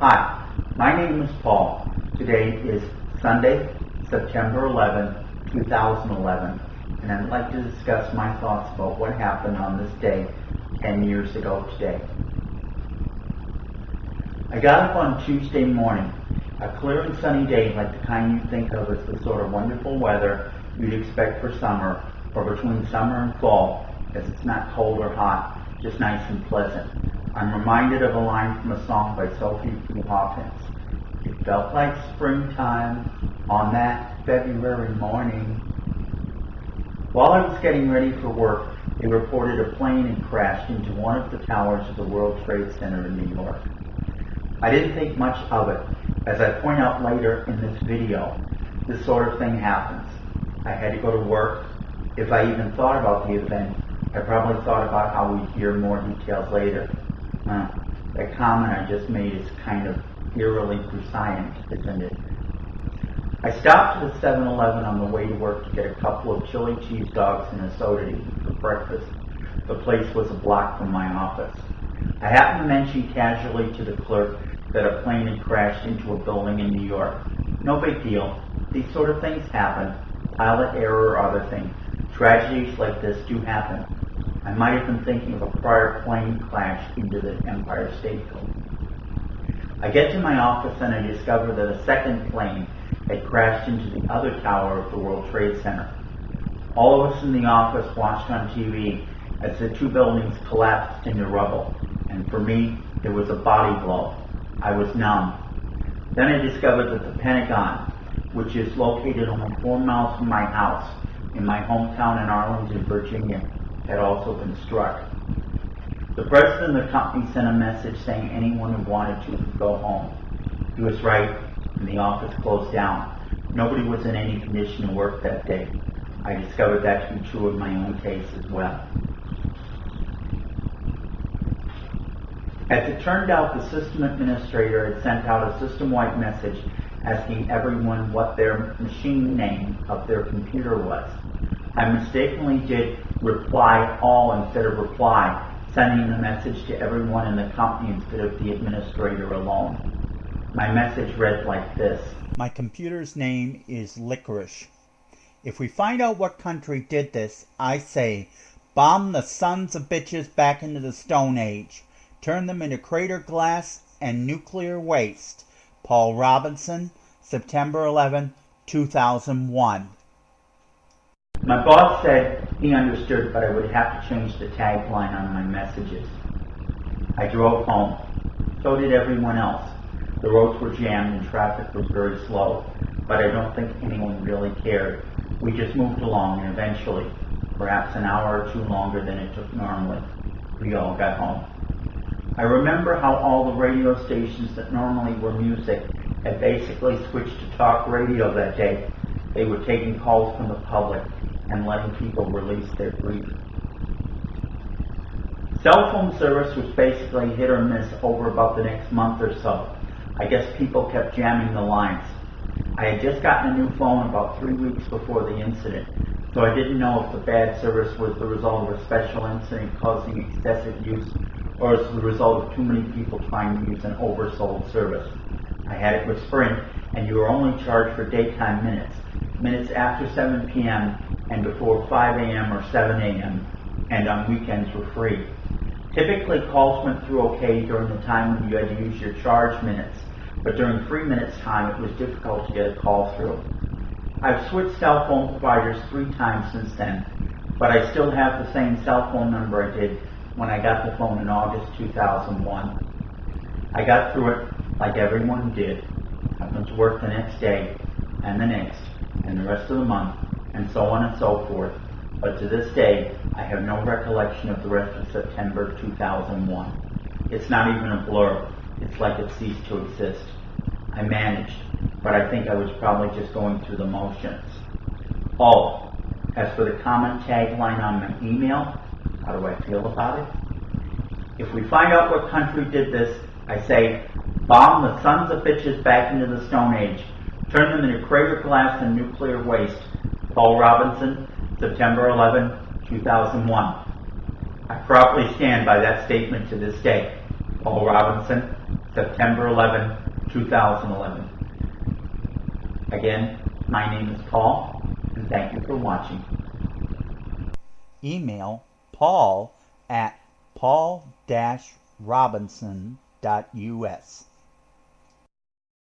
Hi, my name is Paul. Today is Sunday, September 11, 2011, and I'd like to discuss my thoughts about what happened on this day 10 years ago today. I got up on Tuesday morning, a clear and sunny day like the kind you think of as the sort of wonderful weather you'd expect for summer or between summer and fall, as it's not cold or hot, just nice and pleasant. I'm reminded of a line from a song by Sophie B. Hawkins. It felt like springtime on that February morning. While I was getting ready for work, they reported a plane had crashed into one of the towers of the World Trade Center in New York. I didn't think much of it. As I point out later in this video, this sort of thing happens. I had to go to work. If I even thought about the event, I probably thought about how we'd hear more details later. That comment I just made is kind of eerily prescient, isn't it? I stopped at a 7-Eleven on the way to work to get a couple of chili cheese dogs and a soda to eat for breakfast. The place was a block from my office. I happened to mention casually to the clerk that a plane had crashed into a building in New York. No big deal. These sort of things happen. Pilot error or other things. Tragedies like this do happen. I might have been thinking of a prior plane crash into the Empire State Building. I get to my office and I discover that a second plane had crashed into the other tower of the World Trade Center. All of us in the office watched on TV as the two buildings collapsed into rubble, and for me, it was a body blow. I was numb. Then I discovered that the Pentagon, which is located only four miles from my house in my hometown in Arlington, Virginia, had also been struck. The president of the company sent a message saying anyone who wanted to could go home. He was right, and the office closed down. Nobody was in any condition to work that day. I discovered that to be true of my own case as well. As it turned out, the system administrator had sent out a system-wide message asking everyone what their machine name of their computer was. I mistakenly did reply all instead of reply, sending the message to everyone in the company instead of the administrator alone. My message read like this. My computer's name is Licorice. If we find out what country did this, I say, bomb the sons of bitches back into the Stone Age. Turn them into crater glass and nuclear waste. Paul Robinson, September 11, 2001. My boss said he understood, but I would have to change the tagline on my messages. I drove home. So did everyone else. The roads were jammed and traffic was very slow, but I don't think anyone really cared. We just moved along and eventually, perhaps an hour or two longer than it took normally, we all got home. I remember how all the radio stations that normally were music had basically switched to talk radio that day. They were taking calls from the public and letting people release their grief. Cell phone service was basically hit or miss over about the next month or so. I guess people kept jamming the lines. I had just gotten a new phone about three weeks before the incident, so I didn't know if the bad service was the result of a special incident causing excessive use or as the result of too many people trying to use an oversold service. I had it with Sprint, and you were only charged for daytime minutes, minutes after 7 p.m. and before 5 a.m. or 7 a.m., and on weekends were free. Typically, calls went through okay during the time when you had to use your charge minutes, but during free minutes time, it was difficult to get a call through. I've switched cell phone providers three times since then, but I still have the same cell phone number I did when I got the phone in August 2001. I got through it like everyone did. I went to work the next day, and the next, and the rest of the month, and so on and so forth. But to this day, I have no recollection of the rest of September 2001. It's not even a blur. It's like it ceased to exist. I managed, but I think I was probably just going through the motions. Oh, as for the comment tagline on my email, how do I feel about it? If we find out what country did this, I say, bomb the sons of bitches back into the Stone Age. Turn them into crater glass and nuclear waste. Paul Robinson, September 11, 2001. I proudly stand by that statement to this day. Paul Robinson, September 11, 2011. Again, my name is Paul, and thank you for watching. Email paul at paul-robinson.us.